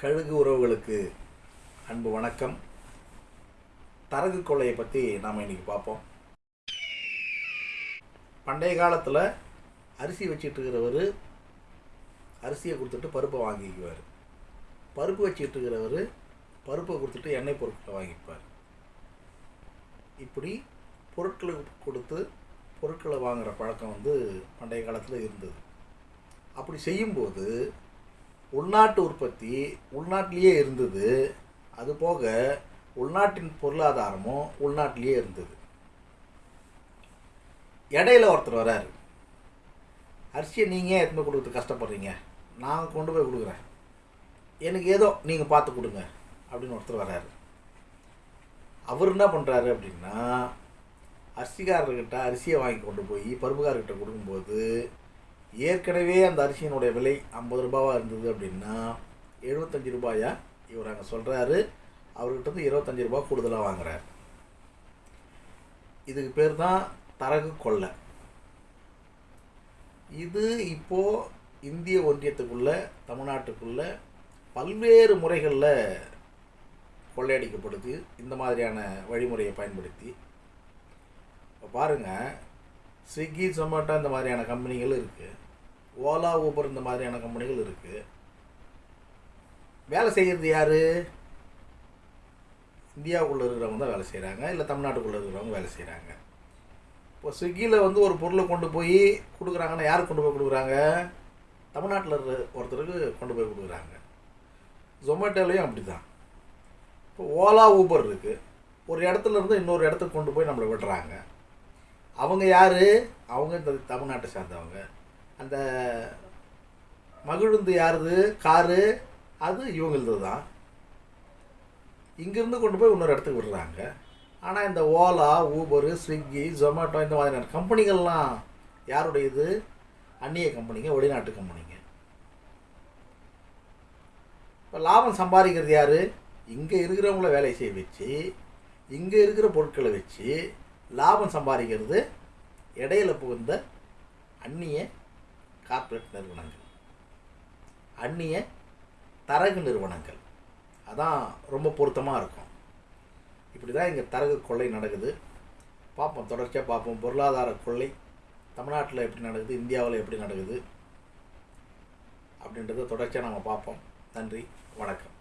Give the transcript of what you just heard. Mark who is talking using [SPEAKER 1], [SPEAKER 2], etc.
[SPEAKER 1] கழுகு உறவுகளுக்கு அன்பு வணக்கம். தரகு கொள்ளையை பற்றி நாம் இன்னைக்கு பார்ப்போம். பண்டைய காலத்தில் அரிசி வச்சுட்டு இருக்கிறவர் அரிசியை கொடுத்துட்டு பருப்பை வாங்கிக்குவார். பருப்பு வச்சுட்டு இருக்கிறவர் பருப்பை கொடுத்துட்டு எண்ணெய் பொருட்களை வாங்கிப்பார். இப்படி பொருட்களுக்கு கொடுத்து பொருட்களை வாங்குகிற பழக்கம் வந்து பண்டைய காலத்தில் இருந்தது. அப்படி செய்யும்போது உள்நாட்டு உற்பத்தி உள்நாட்டிலேயே இருந்தது. அதுபோக உள்நாட்டின் பொருளாதாரமும் உள்நாட்டிலேயே இருந்தது. இடையில ஒருத்தர் வராரு. அரிசியை நீங்கள் எடுத்துன்னு கொடுக்குறது கஷ்டப்படுறீங்க? நான் கொண்டு போய் கொடுக்குறேன். எனக்கு ஏதோ நீங்கள் பார்த்து கொடுங்க. அப்படின்னு ஒருத்தர் வராரு. அவர் என்ன பண்ணுறாரு அப்படின்னா அரிசிக்காரர்கிட்ட அரிசியை வாங்கி கொண்டு போய் பருப்புக்காரர்கிட்ட கொடுக்கும்போது ஏற்கனவே அந்த அரிசியினுடைய விலை ஐம்பது ரூபாவாக இருந்தது அப்படின்னா எழுபத்தஞ்சி ரூபாயா? இவர் அங்கே சொல்கிறாரு அவர்கிட்ட இருந்து இருபத்தஞ்சி ரூபா கூடுதலாக வாங்குகிறார் இதுக்கு பேர் தான் தரகு கொள்ளை. இது இப்போது இந்திய ஒன்றியத்துக்குள்ள தமிழ்நாட்டுக்குள்ள பல்வேறு முறைகளில் கொள்ளையடிக்கப்படுது. இந்த மாதிரியான வழிமுறையை பயன்படுத்தி. இப்போ பாருங்கள் ஸ்விக்கி ஜொமேட்டோ இந்த மாதிரியான கம்பெனிகள் இருக்குது ஓலா ஊபர் இந்த மாதிரியான கம்பெனிகள் இருக்குது வேலை செய்கிறது யார்? இந்தியாவுக்குள்ளே இருக்கிறவங்க தான் வேலை செய்கிறாங்க இல்லை தமிழ்நாட்டுக்குள்ளே இருக்கிறவங்க வேலை செய்கிறாங்க இப்போ ஸ்விக்கியில் வந்து ஒரு பொருளை கொண்டு போய் கொடுக்குறாங்கன்னா யார் கொண்டு போய் கொடுக்குறாங்க? தமிழ்நாட்டில் இருக்கிற ஒருத்தருக்கு கொண்டு போய் கொடுக்குறாங்க. ஜொமேட்டோலையும் அப்படி தான் இப்போ ஓலா ஊபர் இருக்குது ஒரு இடத்துல இருந்து இன்னொரு இடத்துக்கு கொண்டு போய் நம்மளை விடுறாங்க. அவங்க யார்? அவங்க இந்த தமிழ்நாட்டை சார்ந்தவங்க. அந்த மகிழுந்து யாருது? காரு? அது இவங்களது தான் இங்கேருந்து கொண்டு போய் இன்னொரு இடத்துக்கு விடுறாங்க. ஆனால் இந்த ஓலா ஊபரு ஸ்விக்கி ஜொமேட்டோ இந்த மாதிரியான கம்பெனிகள்லாம் யாருடையது? அந்நிய கம்பெனிங்க வெளிநாட்டு கம்பெனிங்க. இப்போ லாபம் சம்பாதிக்கிறது யார்? இங்கே இருக்கிறவங்கள வேலை செய்ய வச்சு இங்கே இருக்கிற பொருட்களை வச்சு லாபம் சம்பாதிக்கிறது இடையில புகுந்த அந்நிய கார்ப்பரேட் நிறுவனங்கள். அந்நிய தரகு நிறுவனங்கள். அதான் ரொம்ப பொருத்தமாக இருக்கும். இப்படி தான் இங்கே தரகு கொள்ளை நடக்குது. பார்ப்போம் தொடர்ச்சியாக பார்ப்போம். பொருளாதார கொள்ளை தமிழ்நாட்டில் எப்படி நடக்குது? இந்தியாவில் எப்படி நடக்குது? அப்படின்றத தொடர்ச்சியாக நம்ம பார்ப்போம். நன்றி வணக்கம்.